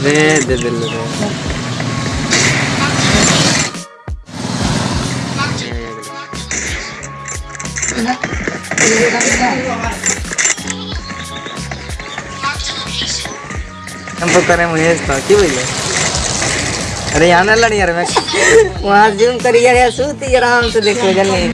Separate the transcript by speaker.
Speaker 1: अरे दे दे ले हम करे मुझे इसका क्यों बोले अरे यहाँ ना लड़ी यार, मैं वहाँ जूम करी यार, सूती आराम से देखो, जल्दी।